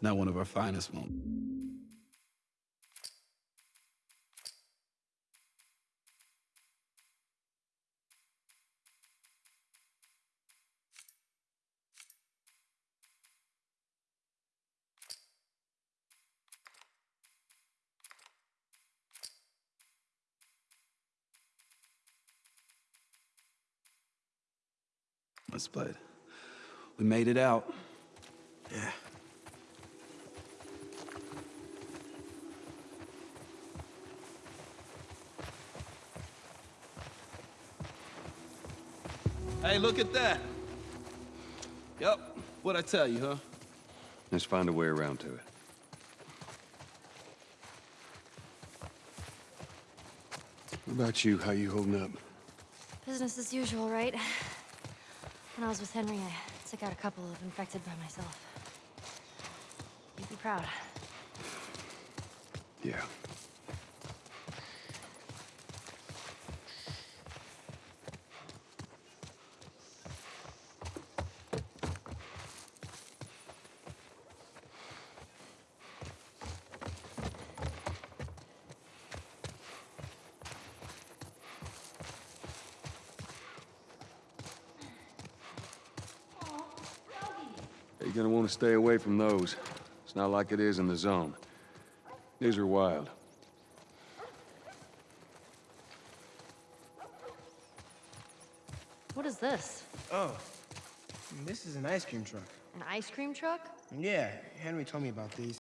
Not one of our finest moments. Let's play. We made it out. Yeah. Hey, look at that. Yep. What'd I tell you, huh? Let's find a way around to it. What about you? How you holding up? Business as usual, right? When I was with Henry, I took out a couple of infected by myself. You'd be proud. Yeah. You're gonna want to stay away from those. It's not like it is in the zone. These are wild. What is this? Oh, this is an ice cream truck. An ice cream truck? Yeah, Henry told me about these.